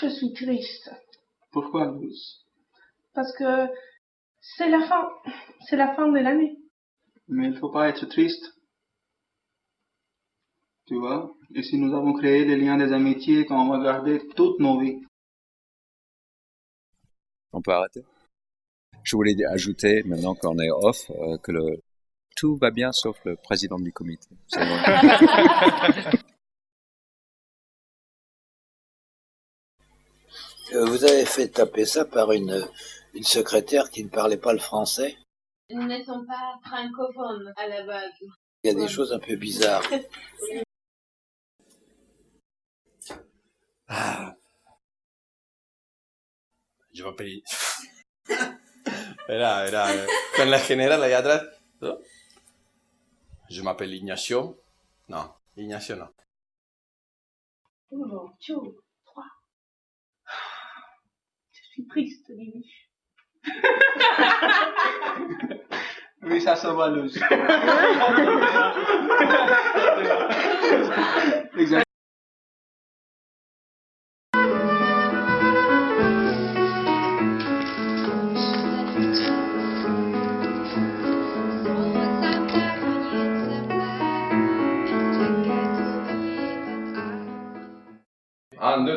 Je suis triste. Pourquoi, Luz Parce que c'est la fin. C'est la fin de l'année. Mais il faut pas être triste. Tu vois? Ici, nous avons créé des liens des amitiés qu'on va garder toutes nos vies. On peut arrêter? Je voulais ajouter, maintenant qu'on est off, euh, que le, tout va bien sauf le président du comité. Vous avez fait taper ça par une, une secrétaire qui ne parlait pas le français Nous ne sommes pas francophones à la base. Il y a des choses un peu bizarres. Ah. Je m'appelle... Era, era, eh, con la general allá atrás. ¿no? Je m'appelle Ignacio. Non, Ignacio non. Un, deux, trois. Je suis triste, Lily. Oui, ça, ça va,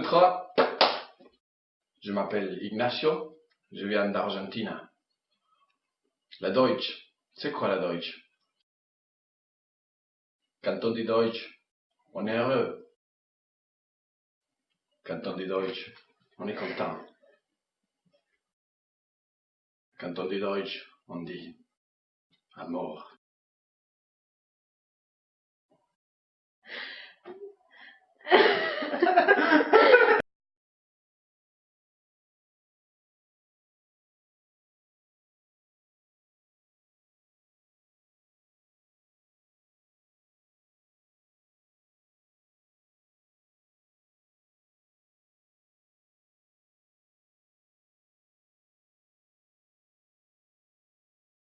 trois. Je m'appelle Ignacio. Je viens d'Argentine. La Deutsch. C'est quoi la Deutsch Quand on dit Deutsch, on est heureux. Quand on dit Deutsch, on est content. Quand on dit Deutsch, on dit amour.